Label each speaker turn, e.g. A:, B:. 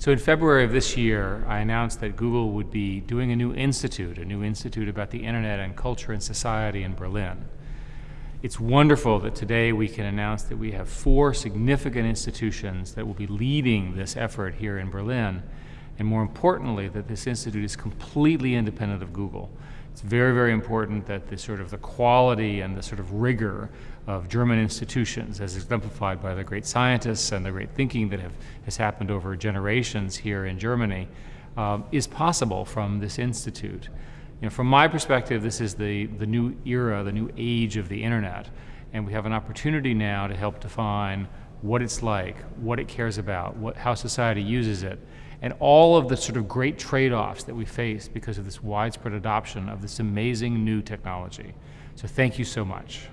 A: So in February of this year, I announced that Google would be doing a new institute, a new institute about the internet and culture and society in Berlin. It's wonderful that today we can announce that we have four significant institutions that will be leading this effort here in Berlin, and more importantly, that this institute is completely independent of Google. It's very, very important that the sort of the quality and the sort of rigor of German institutions, as exemplified by the great scientists and the great thinking that have, has happened over generations here in Germany, um, is possible from this institute. You know, from my perspective, this is the, the new era, the new age of the internet, and we have an opportunity now to help define what it's like, what it cares about, what, how society uses it, and all of the sort of great trade-offs that we face because of this widespread adoption of this amazing new technology. So thank you so much.